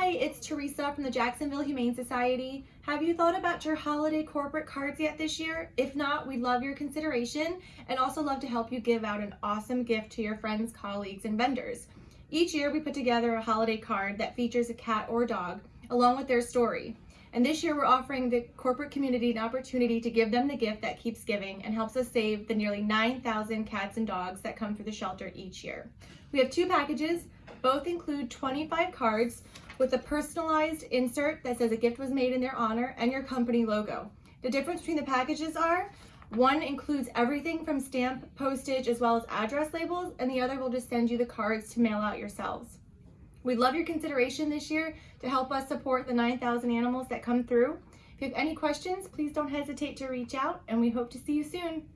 Hi, it's Teresa from the Jacksonville Humane Society. Have you thought about your holiday corporate cards yet this year? If not, we'd love your consideration and also love to help you give out an awesome gift to your friends, colleagues, and vendors. Each year we put together a holiday card that features a cat or dog along with their story. And this year we're offering the corporate community an opportunity to give them the gift that keeps giving and helps us save the nearly 9,000 cats and dogs that come through the shelter each year. We have two packages. Both include 25 cards with a personalized insert that says a gift was made in their honor and your company logo. The difference between the packages are one includes everything from stamp, postage, as well as address labels, and the other will just send you the cards to mail out yourselves. We'd love your consideration this year to help us support the 9,000 animals that come through. If you have any questions, please don't hesitate to reach out, and we hope to see you soon.